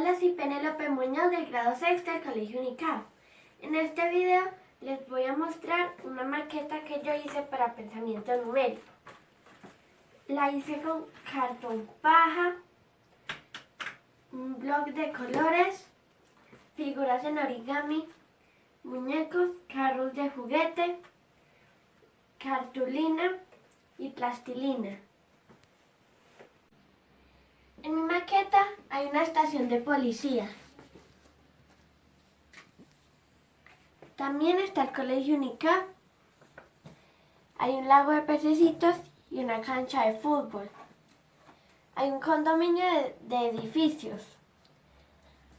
Hola, soy Penélope Muñoz del grado sexto del Colegio UNICAF. En este video les voy a mostrar una maqueta que yo hice para pensamiento numérico. La hice con cartón paja, un blog de colores, figuras en origami, muñecos, carros de juguete, cartulina y plastilina. En mi maqueta hay una estación de policía. También está el colegio UNICAP. Hay un lago de pececitos y una cancha de fútbol. Hay un condominio de, edificios.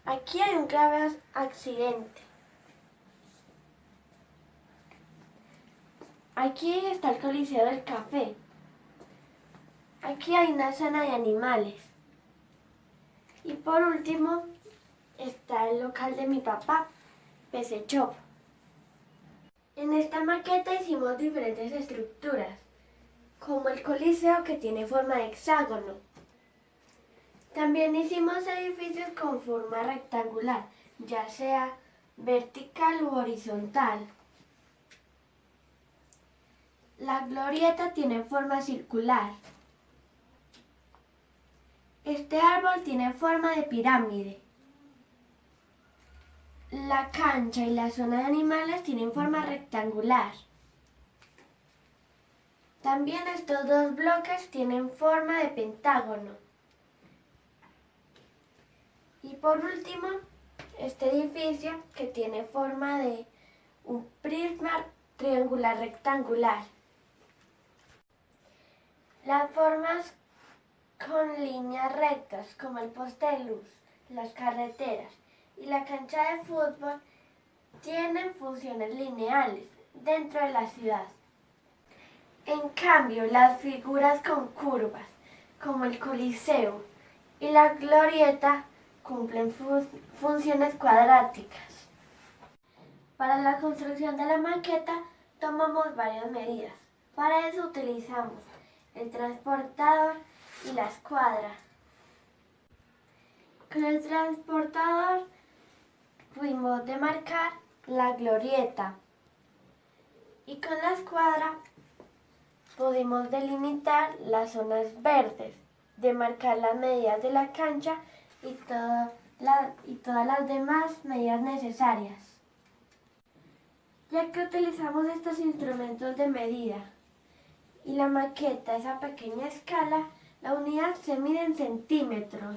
Aquí hay un grave accidente. Aquí está el Coliseo del Café. Aquí hay una zona de animales. Y por último está el local de mi papá, PC Shop. En esta maqueta hicimos diferentes estructuras, como el coliseo que tiene forma de hexágono. También hicimos edificios con forma rectangular, ya sea vertical u horizontal. La glorieta tiene forma circular. Este árbol tiene forma de pirámide. La cancha y la zona de animales tienen forma rectangular. También estos dos bloques tienen forma de pentágono. Y por último, este edificio que tiene forma de un prisma triangular rectangular. Las formas con líneas rectas, como el poste de luz, las carreteras y la cancha de fútbol, tienen funciones lineales dentro de la ciudad. En cambio, las figuras con curvas, como el coliseo y la glorieta, cumplen funciones cuadráticas. Para la construcción de la maqueta tomamos varias medidas. Para eso utilizamos el transportador y la escuadra. Con el transportador fuimos demarcar la glorieta y con la escuadra pudimos delimitar las zonas verdes, demarcar las medidas de la cancha y, y todas las demás medidas necesarias. Ya que utilizamos estos instrumentos de medida, y la maqueta, esa pequeña escala, la unidad se mide en centímetros.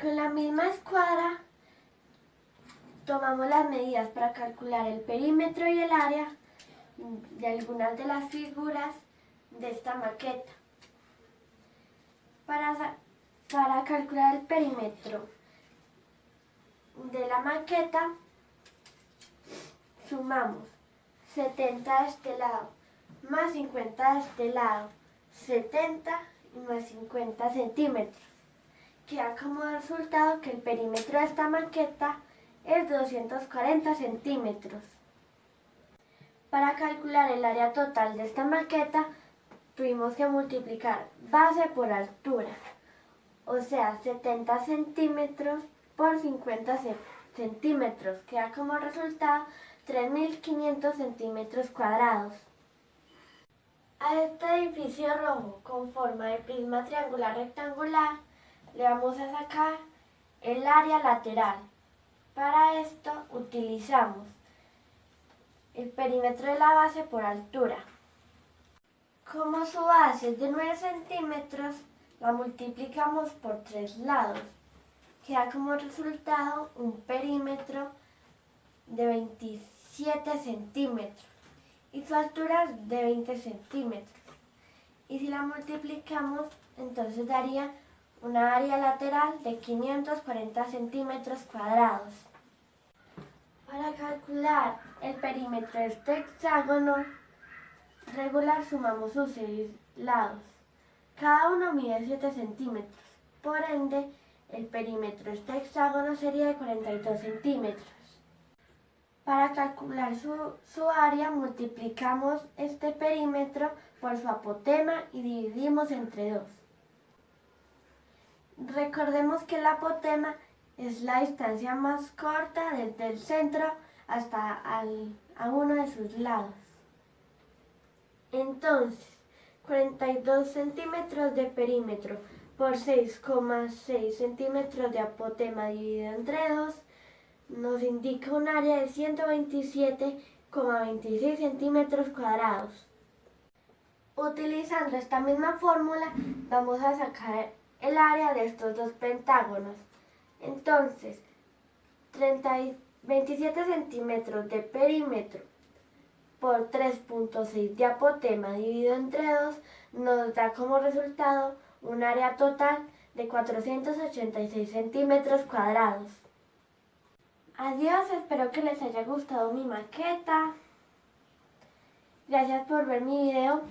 Con la misma escuadra tomamos las medidas para calcular el perímetro y el área de algunas de las figuras de esta maqueta. Para, para calcular el perímetro de la maqueta, sumamos 70 de este lado, más 50 de este lado, 70 y más 50 centímetros. Queda como resultado que el perímetro de esta maqueta es 240 centímetros. Para calcular el área total de esta maqueta, tuvimos que multiplicar base por altura, o sea, 70 centímetros por 50 centímetros, queda como resultado 3.500 centímetros cuadrados. Este edificio rojo con forma de prisma triangular rectangular le vamos a sacar el área lateral. Para esto utilizamos el perímetro de la base por altura. Como su base es de 9 centímetros, la multiplicamos por tres lados. Queda como resultado un perímetro de 27 centímetros y su altura es de 20 centímetros. Y si la multiplicamos, entonces daría una área lateral de 540 centímetros cuadrados. Para calcular el perímetro de este hexágono regular sumamos sus seis lados. Cada uno mide 7 centímetros. Por ende, el perímetro de este hexágono sería de 42 centímetros. Para calcular su, área multiplicamos este perímetro por su apotema y dividimos entre 2. Recordemos que el apotema es la distancia más corta desde el centro hasta al- a uno de sus lados. Entonces, 42 centímetros de perímetro por 6,6 centímetros de apotema dividido entre 2 nos indica un área de 127,26 centímetros cuadrados. Utilizando esta misma fórmula vamos a sacar el área de estos dos pentágonos. Entonces, 30 y 27 centímetros de perímetro por 3.6 de apotema dividido entre 2 nos da como resultado un área total de 486 centímetros cuadrados. Adiós, espero que les haya gustado mi maqueta. Gracias por ver mi video.